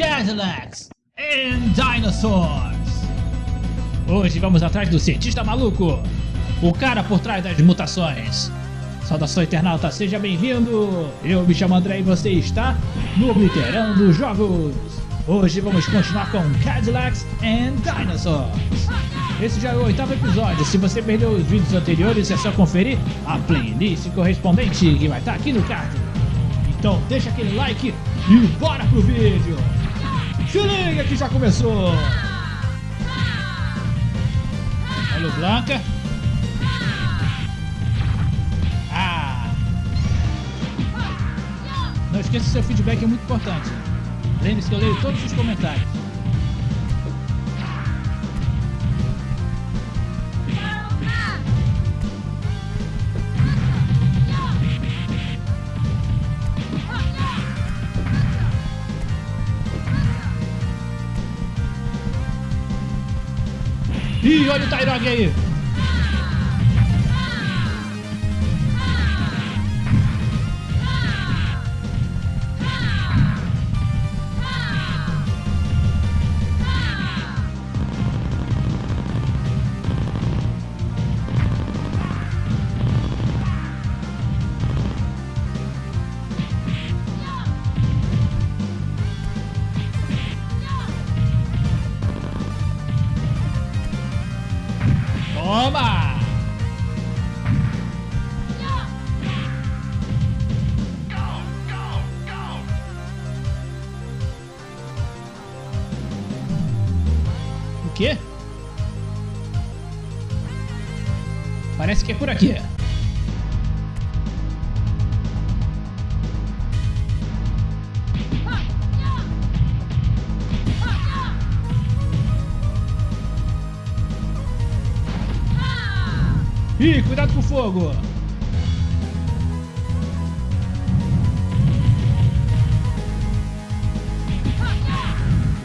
Cadillacs and Dinosaurs. Hoje vamos atrás do cientista maluco, o cara por trás das mutações. Saudação internauta, seja bem-vindo! Eu me chamo André e você está no Obliterando Jogos. Hoje vamos continuar com Cadillacs and Dinosaurs. Esse já é o oitavo episódio, se você perdeu os vídeos anteriores é só conferir a playlist correspondente que vai estar aqui no card. Então deixa aquele like e bora pro vídeo! Se liga que já começou! Olha o Blanca. Ah! Não esqueça seu feedback é muito importante. Lembre-se que eu leio todos os comentários. Ih, olha o Tyrog aí! Toma! O quê? Parece que é por aqui. Ih, cuidado com o fogo!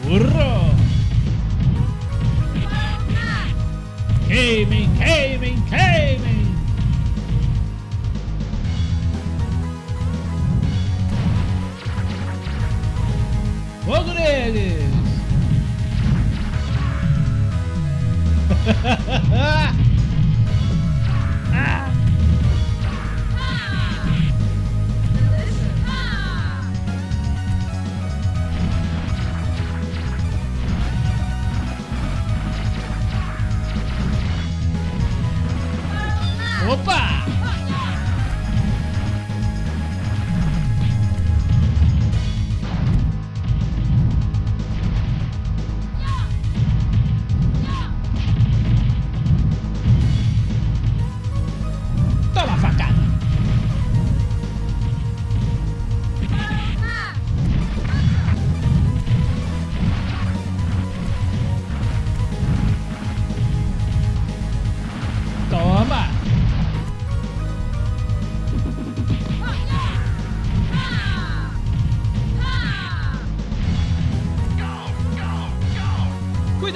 Urro! Queimem, queimem, queimem! Fogo neles!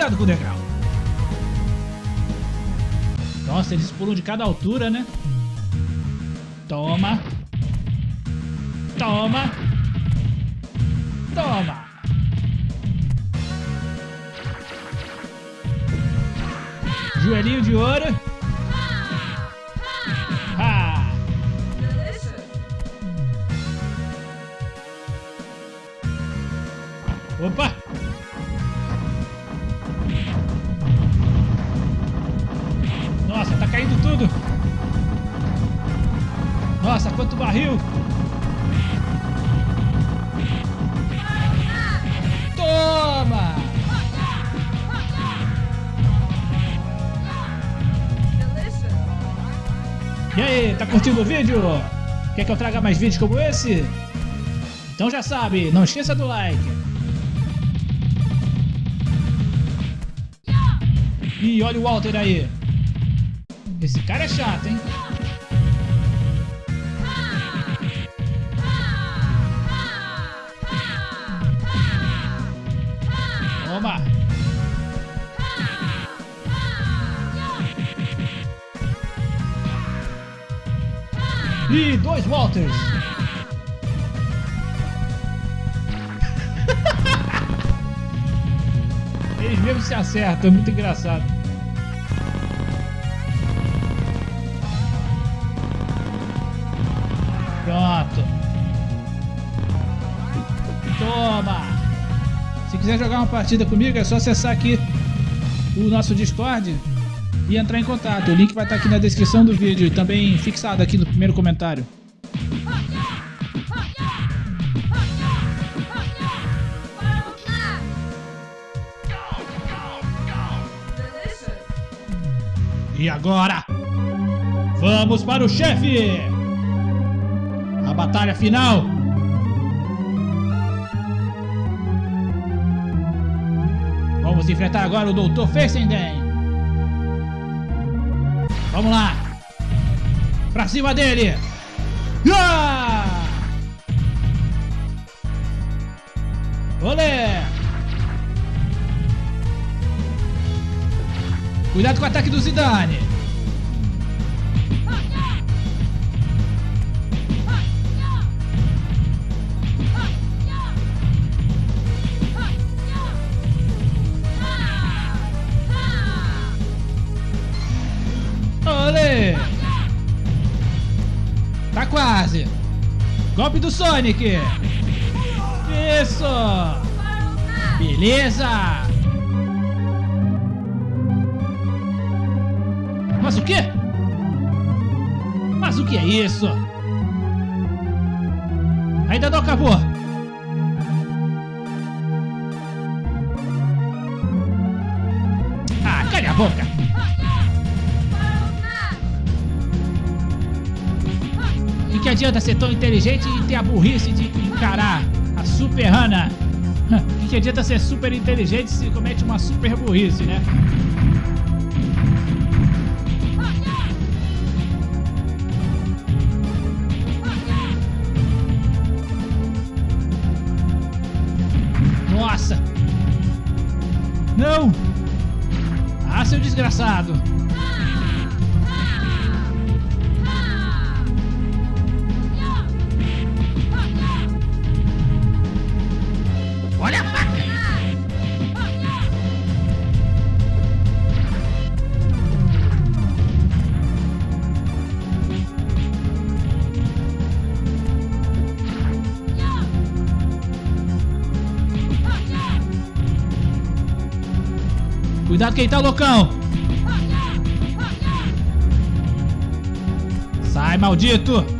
Cuidado com o degrau. Nossa, eles pulam de cada altura, né? Toma. Toma. Toma. Joelhinho de ouro. Caindo tudo! Nossa, quanto barril! Toma! E aí, tá curtindo o vídeo? Quer que eu traga mais vídeos como esse? Então já sabe, não esqueça do like. Ih, olha o Walter aí. Esse cara é chato, hein? Toma! Ih, dois Walters! mesmo se acerta, é muito engraçado. Jogar uma partida comigo, é só acessar aqui o nosso Discord e entrar em contato. O link vai estar aqui na descrição do vídeo e também fixado aqui no primeiro comentário. E agora? Vamos para o chefe! A batalha final! Enfrentar agora o Dr. Fessenden! Vamos lá! Pra cima dele! Ah! Olé! Cuidado com o ataque do Zidane. Golpe do Sonic. Isso. Beleza. Mas o quê? Mas o que é isso? Ainda não acabou. Ah, cale a boca. Que adianta ser tão inteligente e ter a burrice de encarar a Super Hana? E que adianta ser super inteligente se comete uma super burrice, né? Nossa! Não! Ah, seu desgraçado! Cuidado quem tá loucão! Sai, maldito!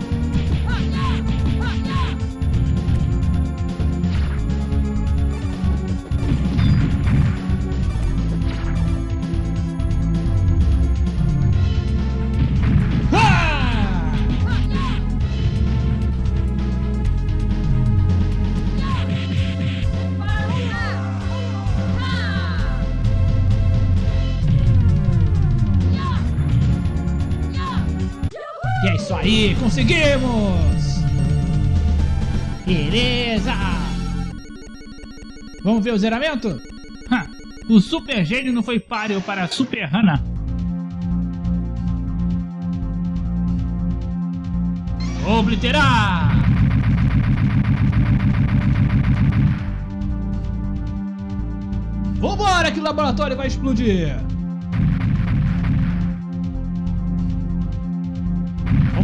E é isso aí, conseguimos! Beleza! Vamos ver o zeramento? Ha, o Super Gênio não foi páreo para a Super Hana. Obliterar! Vambora que o laboratório vai explodir!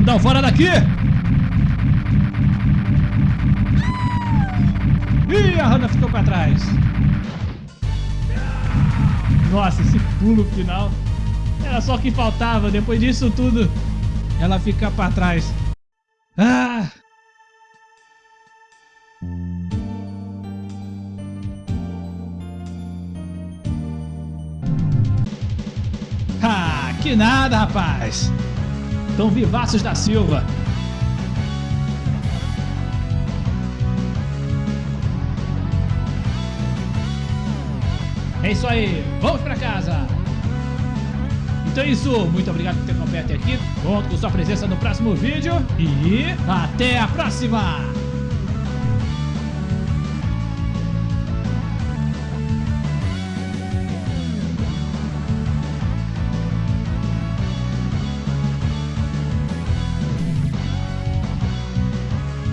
Dar um fora daqui! Ih, a Hannah ficou pra trás. Nossa, esse pulo final. Era só o que faltava. Depois disso tudo, ela fica pra trás. Ah! Ah, que nada, rapaz. Tão vivaços da Silva. É isso aí, vamos pra casa! Então é isso, muito obrigado por ter acompanhado até aqui. Conto com sua presença no próximo vídeo e até a próxima!